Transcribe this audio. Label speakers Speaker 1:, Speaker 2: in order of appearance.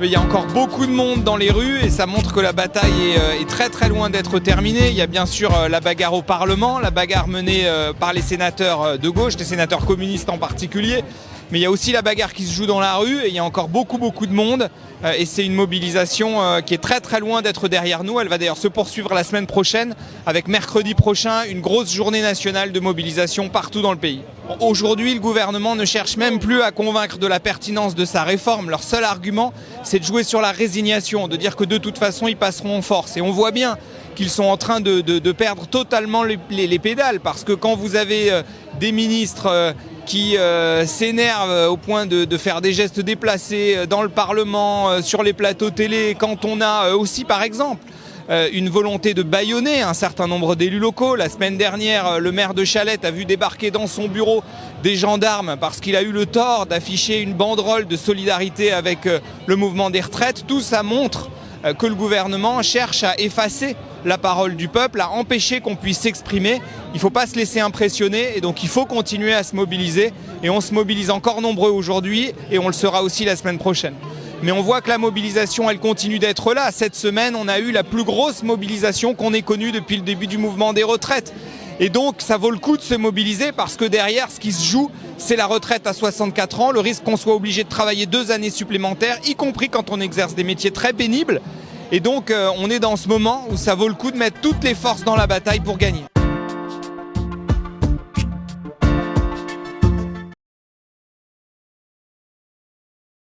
Speaker 1: Il y a encore beaucoup de monde dans les rues et ça montre que la bataille est, euh, très très loin d'être terminée. Il y a bien sûr euh, la bagarre au Parlement, la bagarre menée euh, par les sénateurs de gauche, les sénateurs communistes en particulier. Mais il y a aussi la bagarre qui se joue dans la rue et il y a encore beaucoup beaucoup de monde et c'est une mobilisation qui est très très loin d'être derrière nous. Elle va d'ailleurs se poursuivre la semaine prochaine avec mercredi prochain une grosse journée nationale de mobilisation partout dans le pays. Aujourd'hui, le gouvernement ne cherche même plus à convaincre de la pertinence de sa réforme. Leur seul argument, c'est de jouer sur la résignation, de dire que de toute façon, ils passeront en force. Et on voit bien qu'ils sont en train de, perdre totalement les, pédales, parce que quand vous avez euh, des ministres euh, qui euh, s'énervent au point de, faire des gestes déplacés dans le Parlement, sur les plateaux télé, quand on a aussi, par exemple, euh, une volonté de bâillonner un certain nombre d'élus locaux. La semaine dernière, euh, le maire de Chalette a vu débarquer dans son bureau des gendarmes parce qu'il a eu le tort d'afficher une banderole de solidarité avec euh, le mouvement des retraites. Tout ça montre que le gouvernement cherche à effacer la parole du peuple, à empêcher qu'on puisse s'exprimer. Il ne faut pas se laisser impressionner et donc il faut continuer à se mobiliser. Et on se mobilise encore nombreux aujourd'hui et on le sera aussi la semaine prochaine. Mais on voit que la mobilisation, elle continue d'être là. Cette semaine, on a eu la plus grosse mobilisation qu'on ait connue depuis le début du mouvement des retraites. Et donc, ça vaut le coup de se mobiliser parce que derrière, ce qui se joue, c'est la retraite à 64 ans, le risque qu'on soit obligé de travailler deux années supplémentaires, y compris quand on exerce des métiers très pénibles. Et donc, euh, on est dans ce moment où ça vaut le coup de mettre toutes les forces dans la bataille pour gagner.